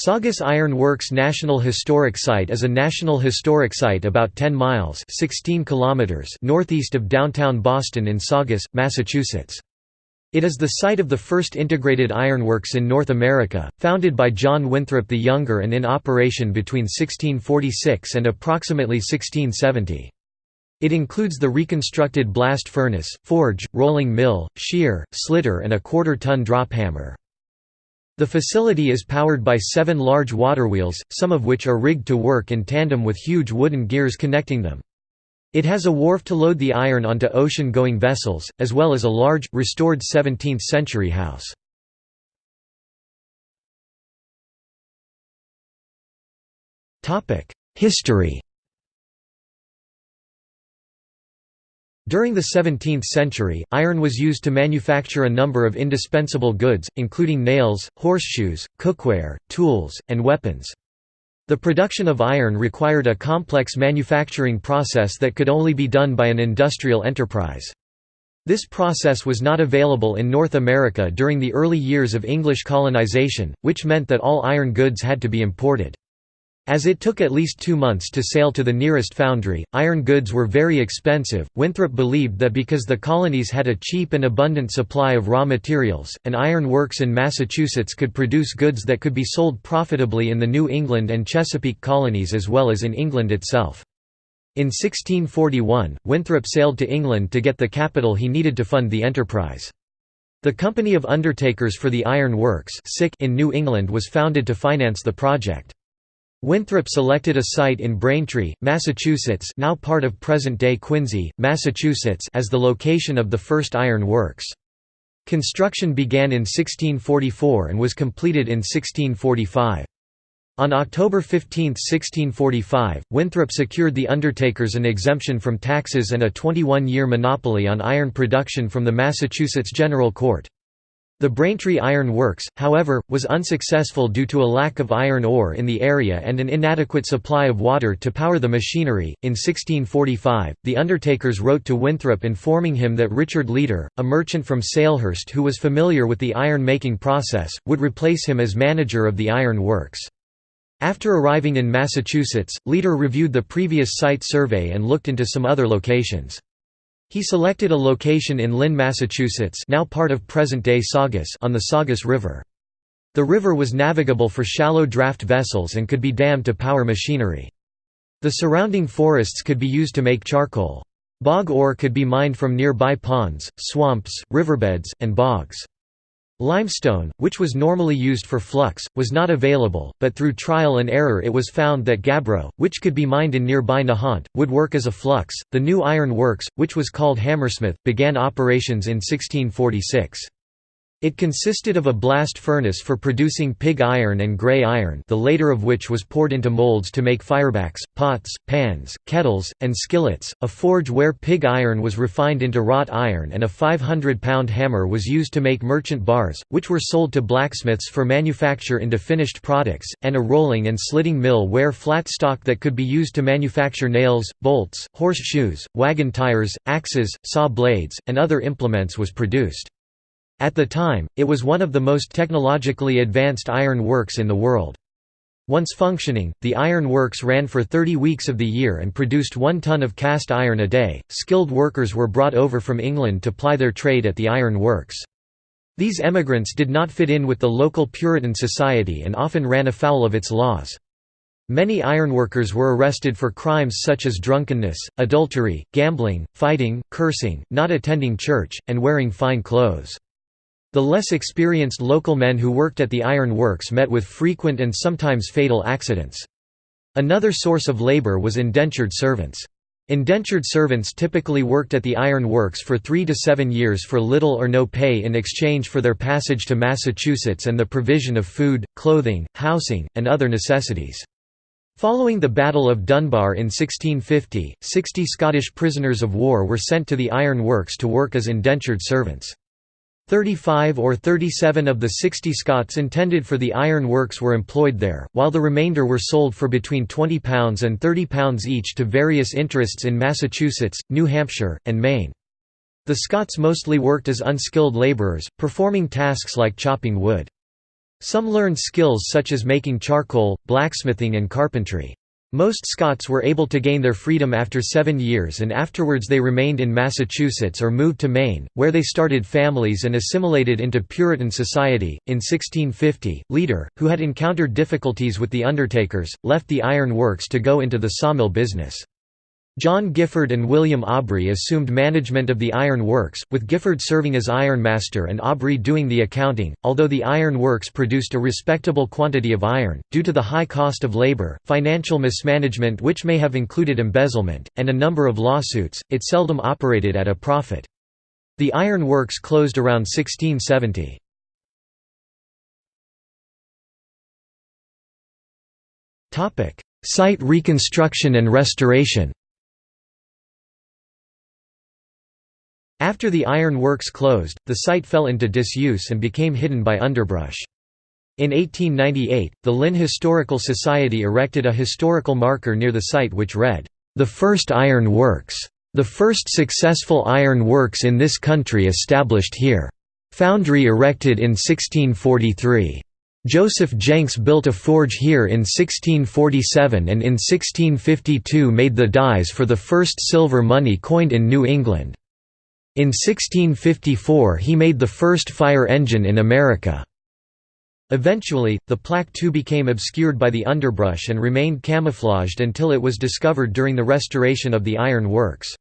Saugus Iron Works National Historic Site is a National Historic Site about 10 miles 16 kilometers northeast of downtown Boston in Saugus, Massachusetts. It is the site of the first integrated ironworks in North America, founded by John Winthrop the Younger and in operation between 1646 and approximately 1670. It includes the reconstructed blast furnace, forge, rolling mill, shear, slitter and a quarter-ton drop hammer. The facility is powered by seven large water wheels, some of which are rigged to work in tandem with huge wooden gears connecting them. It has a wharf to load the iron onto ocean-going vessels, as well as a large, restored 17th-century house. History During the 17th century, iron was used to manufacture a number of indispensable goods, including nails, horseshoes, cookware, tools, and weapons. The production of iron required a complex manufacturing process that could only be done by an industrial enterprise. This process was not available in North America during the early years of English colonization, which meant that all iron goods had to be imported. As it took at least two months to sail to the nearest foundry, iron goods were very expensive. Winthrop believed that because the colonies had a cheap and abundant supply of raw materials, an iron works in Massachusetts could produce goods that could be sold profitably in the New England and Chesapeake colonies as well as in England itself. In 1641, Winthrop sailed to England to get the capital he needed to fund the enterprise. The Company of Undertakers for the Iron Works in New England was founded to finance the project. Winthrop selected a site in Braintree, Massachusetts now part of present-day Quincy, Massachusetts as the location of the first iron works. Construction began in 1644 and was completed in 1645. On October 15, 1645, Winthrop secured the undertakers an exemption from taxes and a 21-year monopoly on iron production from the Massachusetts General Court. The Braintree Iron Works, however, was unsuccessful due to a lack of iron ore in the area and an inadequate supply of water to power the machinery. In 1645, the undertakers wrote to Winthrop informing him that Richard Leader, a merchant from Salehurst who was familiar with the iron making process, would replace him as manager of the iron works. After arriving in Massachusetts, Leader reviewed the previous site survey and looked into some other locations. He selected a location in Lynn, Massachusetts now part of present-day Saugus on the Saugus River. The river was navigable for shallow draft vessels and could be dammed to power machinery. The surrounding forests could be used to make charcoal. Bog ore could be mined from nearby ponds, swamps, riverbeds, and bogs. Limestone, which was normally used for flux, was not available, but through trial and error it was found that gabbro, which could be mined in nearby Nahant, would work as a flux. The new iron works, which was called Hammersmith, began operations in 1646. It consisted of a blast furnace for producing pig iron and grey iron the later of which was poured into molds to make firebacks, pots, pans, kettles, and skillets, a forge where pig iron was refined into wrought iron and a 500-pound hammer was used to make merchant bars, which were sold to blacksmiths for manufacture into finished products, and a rolling and slitting mill where flat stock that could be used to manufacture nails, bolts, horseshoes, wagon tires, axes, saw blades, and other implements was produced. At the time, it was one of the most technologically advanced iron works in the world. Once functioning, the iron works ran for 30 weeks of the year and produced one ton of cast iron a day. Skilled workers were brought over from England to ply their trade at the iron works. These emigrants did not fit in with the local Puritan society and often ran afoul of its laws. Many ironworkers were arrested for crimes such as drunkenness, adultery, gambling, fighting, cursing, not attending church, and wearing fine clothes. The less experienced local men who worked at the iron works met with frequent and sometimes fatal accidents. Another source of labor was indentured servants. Indentured servants typically worked at the iron works for three to seven years for little or no pay in exchange for their passage to Massachusetts and the provision of food, clothing, housing, and other necessities. Following the Battle of Dunbar in 1650, 60 Scottish prisoners of war were sent to the iron works to work as indentured servants. 35 or 37 of the 60 Scots intended for the iron works were employed there, while the remainder were sold for between £20 and £30 each to various interests in Massachusetts, New Hampshire, and Maine. The Scots mostly worked as unskilled labourers, performing tasks like chopping wood. Some learned skills such as making charcoal, blacksmithing and carpentry. Most Scots were able to gain their freedom after seven years and afterwards they remained in Massachusetts or moved to Maine, where they started families and assimilated into Puritan society. In 1650, Leader, who had encountered difficulties with the undertakers, left the iron works to go into the sawmill business. John Gifford and William Aubrey assumed management of the iron works, with Gifford serving as ironmaster and Aubrey doing the accounting. Although the iron works produced a respectable quantity of iron, due to the high cost of labor, financial mismanagement which may have included embezzlement, and a number of lawsuits, it seldom operated at a profit. The iron works closed around 1670. Site reconstruction and restoration After the iron works closed, the site fell into disuse and became hidden by underbrush. In 1898, the Lynn Historical Society erected a historical marker near the site which read, "...the first iron works. The first successful iron works in this country established here. Foundry erected in 1643. Joseph Jenks built a forge here in 1647 and in 1652 made the dies for the first silver money coined in New England. In 1654 he made the first fire engine in America. Eventually, the plaque too became obscured by the underbrush and remained camouflaged until it was discovered during the restoration of the iron works.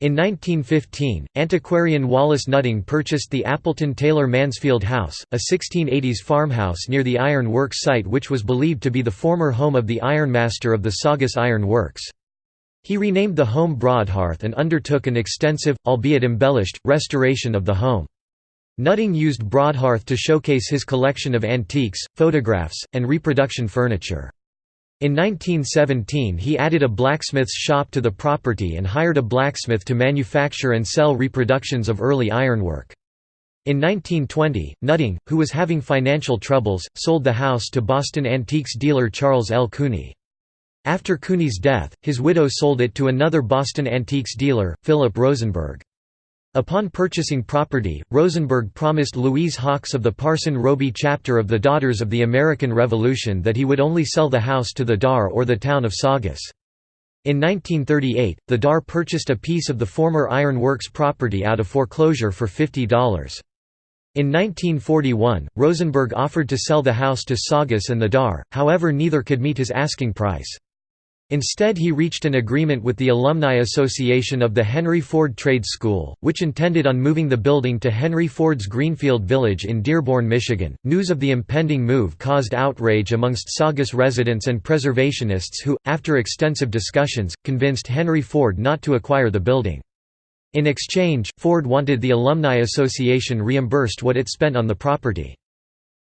In 1915, antiquarian Wallace Nutting purchased the Appleton Taylor Mansfield House, a 1680s farmhouse near the iron works site which was believed to be the former home of the ironmaster of the Saugus Iron Works. He renamed the home Broadhearth and undertook an extensive, albeit embellished, restoration of the home. Nutting used Broadhearth to showcase his collection of antiques, photographs, and reproduction furniture. In 1917 he added a blacksmith's shop to the property and hired a blacksmith to manufacture and sell reproductions of early ironwork. In 1920, Nutting, who was having financial troubles, sold the house to Boston antiques dealer Charles L. Cooney. After Cooney's death, his widow sold it to another Boston antiques dealer, Philip Rosenberg. Upon purchasing property, Rosenberg promised Louise Hawks of the Parson Roby chapter of the Daughters of the American Revolution that he would only sell the house to the Dar or the town of Saugus. In 1938, the Dar purchased a piece of the former Iron Works property out of foreclosure for $50. In 1941, Rosenberg offered to sell the house to Saugus and the Dar, however neither could meet his asking price. Instead he reached an agreement with the Alumni Association of the Henry Ford Trade School, which intended on moving the building to Henry Ford's Greenfield Village in Dearborn, Michigan. News of the impending move caused outrage amongst Saugus residents and preservationists who, after extensive discussions, convinced Henry Ford not to acquire the building. In exchange, Ford wanted the Alumni Association reimbursed what it spent on the property.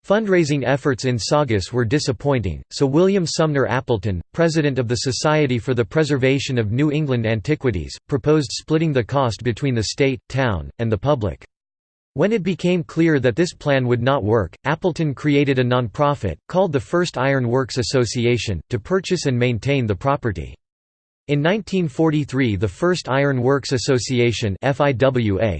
Fundraising efforts in Saugus were disappointing, so William Sumner Appleton, president of the Society for the Preservation of New England Antiquities, proposed splitting the cost between the state, town, and the public. When it became clear that this plan would not work, Appleton created a nonprofit, called the First Iron Works Association, to purchase and maintain the property. In 1943 the first Iron Works Association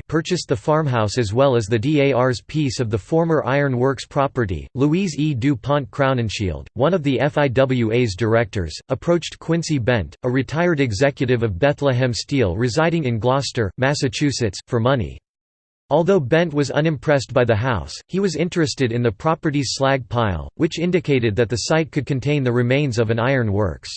purchased the farmhouse as well as the DAR's piece of the former Iron Works property. Louise E. Du Pont Crowninshield, one of the FIWA's directors, approached Quincy Bent, a retired executive of Bethlehem Steel residing in Gloucester, Massachusetts, for money. Although Bent was unimpressed by the house, he was interested in the property's slag pile, which indicated that the site could contain the remains of an iron works.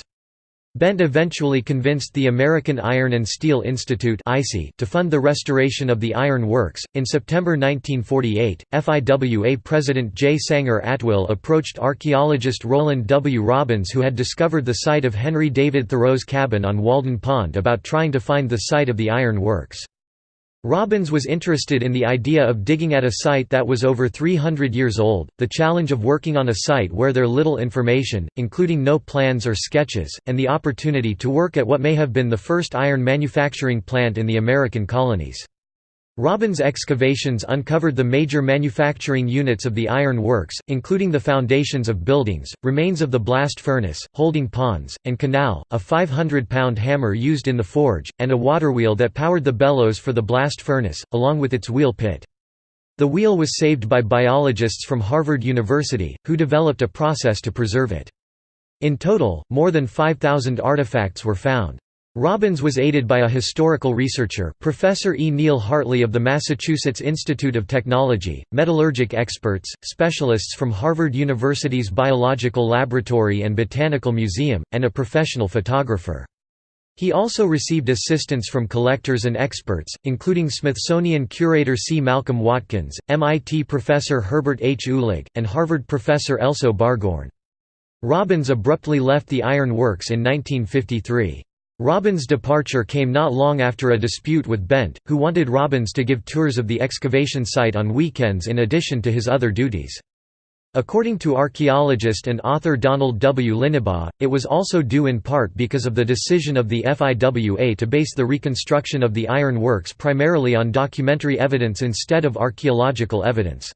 Bent eventually convinced the American Iron and Steel Institute to fund the restoration of the iron works. In September 1948, FIWA President J. Sanger Atwill approached archaeologist Roland W. Robbins, who had discovered the site of Henry David Thoreau's cabin on Walden Pond, about trying to find the site of the iron works. Robbins was interested in the idea of digging at a site that was over 300 years old, the challenge of working on a site where there little information, including no plans or sketches, and the opportunity to work at what may have been the first iron manufacturing plant in the American colonies. Robbins' excavations uncovered the major manufacturing units of the iron works, including the foundations of buildings, remains of the blast furnace, holding ponds, and canal, a 500-pound hammer used in the forge, and a waterwheel that powered the bellows for the blast furnace, along with its wheel pit. The wheel was saved by biologists from Harvard University, who developed a process to preserve it. In total, more than 5,000 artifacts were found. Robbins was aided by a historical researcher, Professor E. Neil Hartley of the Massachusetts Institute of Technology, metallurgic experts, specialists from Harvard University's Biological Laboratory and Botanical Museum, and a professional photographer. He also received assistance from collectors and experts, including Smithsonian curator C. Malcolm Watkins, MIT professor Herbert H. Uhlig, and Harvard professor Elso Barghoorn. Robbins abruptly left the Iron Works in 1953. Robbins' departure came not long after a dispute with Bent, who wanted Robbins to give tours of the excavation site on weekends in addition to his other duties. According to archaeologist and author Donald W. Linebaugh, it was also due in part because of the decision of the FIWA to base the reconstruction of the iron works primarily on documentary evidence instead of archaeological evidence.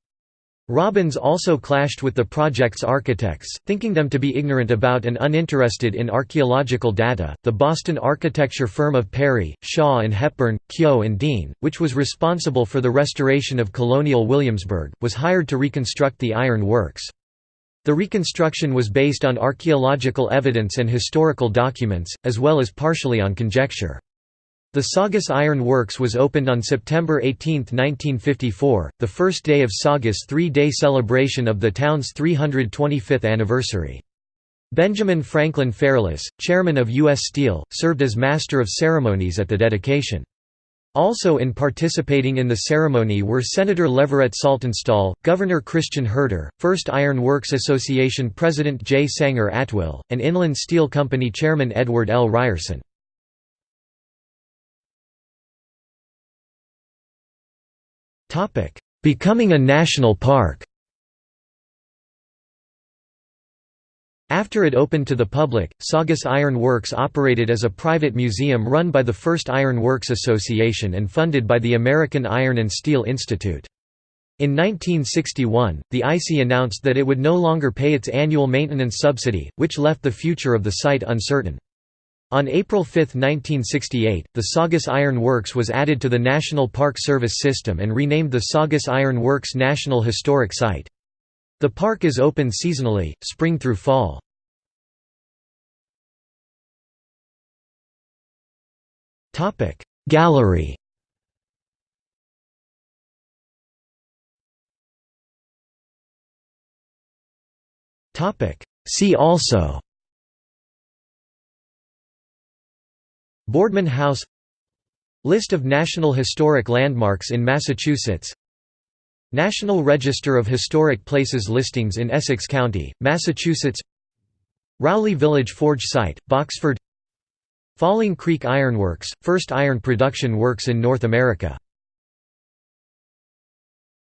Robbins also clashed with the project's architects, thinking them to be ignorant about and uninterested in archaeological data. The Boston architecture firm of Perry, Shaw and Hepburn, Kehoe and Dean, which was responsible for the restoration of colonial Williamsburg, was hired to reconstruct the iron works. The reconstruction was based on archaeological evidence and historical documents, as well as partially on conjecture. The Saugus Iron Works was opened on September 18, 1954, the first day of Saugus' three-day celebration of the town's 325th anniversary. Benjamin Franklin Fairless, chairman of U.S. Steel, served as master of ceremonies at the dedication. Also in participating in the ceremony were Senator Leverett Saltonstall, Governor Christian Herter, First Iron Works Association President J. Sanger Atwill, and Inland Steel Company Chairman Edward L. Ryerson. Becoming a national park After it opened to the public, Saugus Iron Works operated as a private museum run by the First Iron Works Association and funded by the American Iron and Steel Institute. In 1961, the IC announced that it would no longer pay its annual maintenance subsidy, which left the future of the site uncertain. On April 5, 1968, the Saugus Iron Works was added to the National Park Service system and renamed the Saugus Iron Works National Historic Site. The park is open seasonally, spring through fall. Gallery See also Boardman House List of National Historic Landmarks in Massachusetts National Register of Historic Places listings in Essex County, Massachusetts Rowley Village Forge Site, Boxford Falling Creek Ironworks, first iron production works in North America